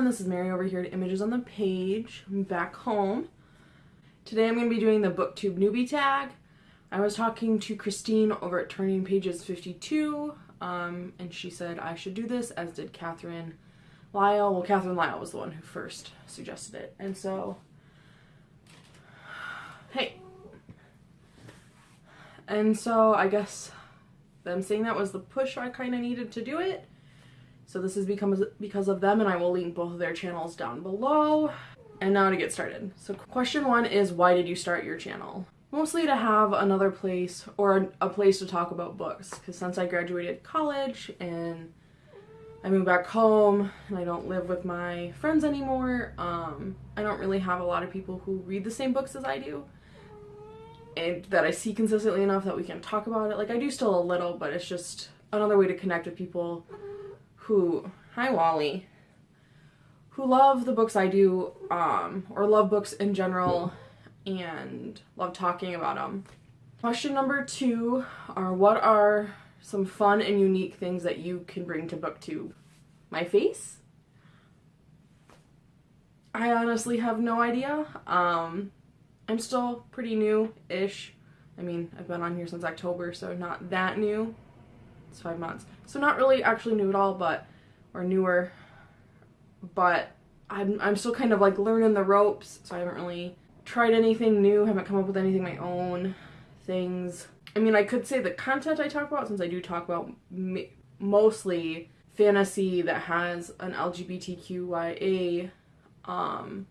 everyone, this is Mary over here at Images on the Page. I'm back home. Today I'm going to be doing the BookTube newbie tag. I was talking to Christine over at Turning Pages 52, um, and she said I should do this, as did Catherine Lyle. Well, Catherine Lyle was the one who first suggested it, and so, hey. And so I guess them saying that was the push I kind of needed to do it. So this is because, because of them and I will link both of their channels down below. And now to get started. So question one is why did you start your channel? Mostly to have another place or a place to talk about books because since I graduated college and I moved back home and I don't live with my friends anymore, um, I don't really have a lot of people who read the same books as I do and that I see consistently enough that we can talk about it. Like I do still a little, but it's just another way to connect with people who, hi Wally, who love the books I do, um, or love books in general, and love talking about them. Question number two are what are some fun and unique things that you can bring to booktube? My face? I honestly have no idea. Um, I'm still pretty new-ish. I mean, I've been on here since October, so not that new. It's five months. So not really actually new at all, but, or newer, but I'm, I'm still kind of like learning the ropes, so I haven't really tried anything new, haven't come up with anything my own things. I mean, I could say the content I talk about, since I do talk about mostly fantasy that has an LGBTQIA um,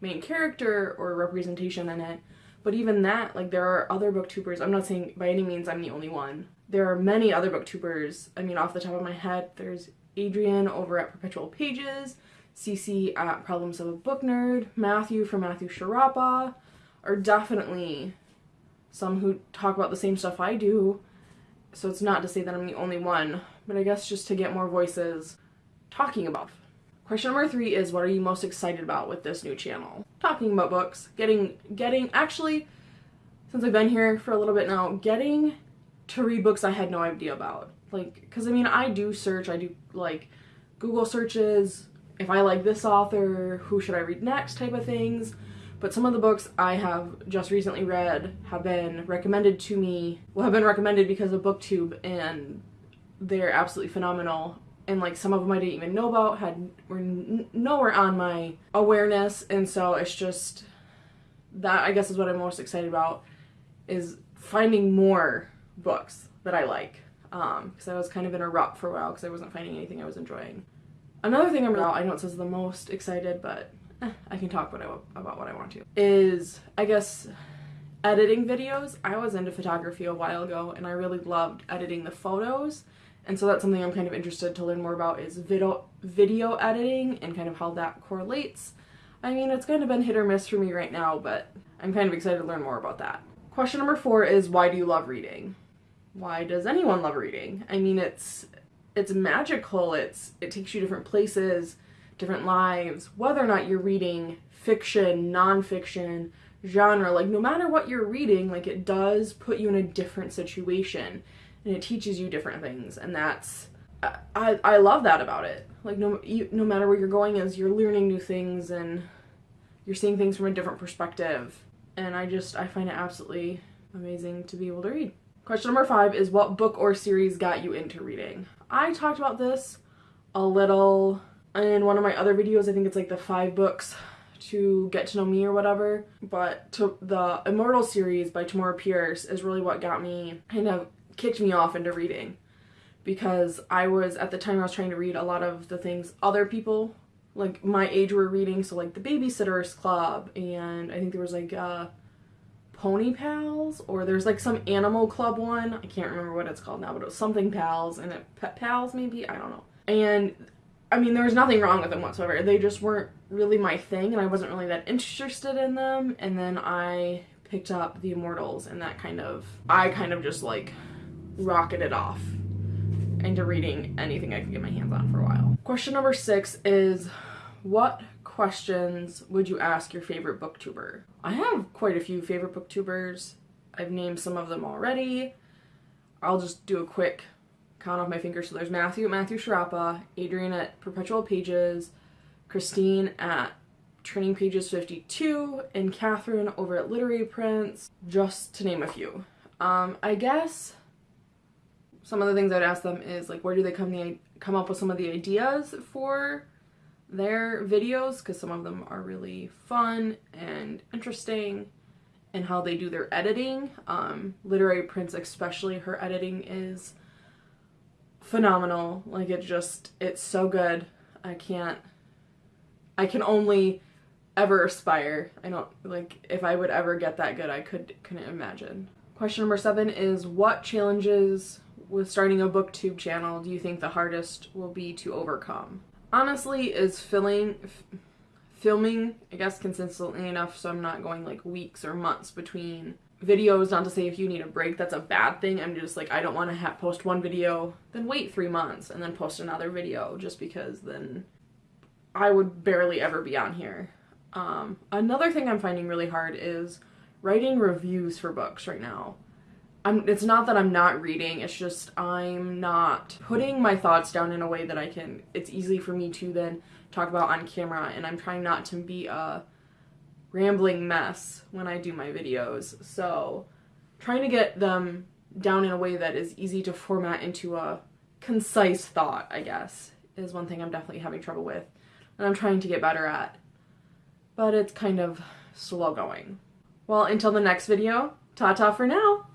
main character or representation in it, but even that, like there are other booktubers, I'm not saying by any means I'm the only one, there are many other booktubers. I mean, off the top of my head, there's Adrian over at Perpetual Pages, Cece at Problems of a Book Nerd, Matthew from Matthew Sciarappa, are definitely some who talk about the same stuff I do. So it's not to say that I'm the only one, but I guess just to get more voices talking about. Question number three is what are you most excited about with this new channel? Talking about books, getting, getting, actually, since I've been here for a little bit now, getting to read books I had no idea about. Like, because I mean, I do search, I do like Google searches, if I like this author, who should I read next type of things. But some of the books I have just recently read have been recommended to me, well, have been recommended because of BookTube, and they're absolutely phenomenal. And like some of them I didn't even know about, had were nowhere on my awareness, and so it's just that I guess is what I'm most excited about is finding more books that I like because um, I was kind of in a rut for a while because I wasn't finding anything I was enjoying. Another thing I'm about, I know it says the most excited, but eh, I can talk what I, about what I want to, is I guess editing videos. I was into photography a while ago and I really loved editing the photos and so that's something I'm kind of interested to learn more about is video, video editing and kind of how that correlates. I mean, it's kind of been hit or miss for me right now, but I'm kind of excited to learn more about that. Question number four is why do you love reading? why does anyone love reading? I mean, it's it's magical. It's it takes you different places, different lives. Whether or not you're reading fiction, nonfiction, genre, like no matter what you're reading, like it does put you in a different situation, and it teaches you different things, and that's I I love that about it. Like no you, no matter where you're going is you're learning new things and you're seeing things from a different perspective, and I just I find it absolutely amazing to be able to read. Question number five is what book or series got you into reading? I talked about this a little in one of my other videos. I think it's like the five books to get to know me or whatever. But to the Immortal series by Tamora Pierce is really what got me, kind of kicked me off into reading. Because I was, at the time I was trying to read a lot of the things other people like my age were reading. So like the Babysitters Club and I think there was like uh, Pony Pals or there's like some animal club one. I can't remember what it's called now, but it was something Pals and it Pet Pals maybe, I don't know. And I mean, there was nothing wrong with them whatsoever. They just weren't really my thing and I wasn't really that interested in them. And then I picked up The Immortals and that kind of, I kind of just like rocketed off into reading anything I could get my hands on for a while. Question number six is what questions would you ask your favorite booktuber? I have quite a few favorite booktubers. I've named some of them already. I'll just do a quick count off my fingers. So there's Matthew at Matthew Sciarappa, Adrian at Perpetual Pages, Christine at Turning Pages 52, and Catherine over at Literary Prints, just to name a few. Um, I guess some of the things I'd ask them is like, where do they come the come up with some of the ideas for their videos? Because some of them are really fun and interesting, and how they do their editing. Um, Literary Prince especially, her editing is phenomenal. Like it just, it's so good. I can't. I can only ever aspire. I don't like if I would ever get that good. I could couldn't imagine. Question number seven is what challenges with starting a booktube channel do you think the hardest will be to overcome? Honestly, is filling, filming, I guess, consistently enough so I'm not going like weeks or months between videos. Not to say if you need a break, that's a bad thing. I'm just like, I don't want to post one video, then wait three months and then post another video just because then I would barely ever be on here. Um, another thing I'm finding really hard is writing reviews for books right now. I'm, it's not that I'm not reading, it's just I'm not putting my thoughts down in a way that I can, it's easy for me to then talk about on camera, and I'm trying not to be a rambling mess when I do my videos. So, trying to get them down in a way that is easy to format into a concise thought, I guess, is one thing I'm definitely having trouble with, and I'm trying to get better at. But it's kind of slow going. Well, until the next video, ta-ta for now!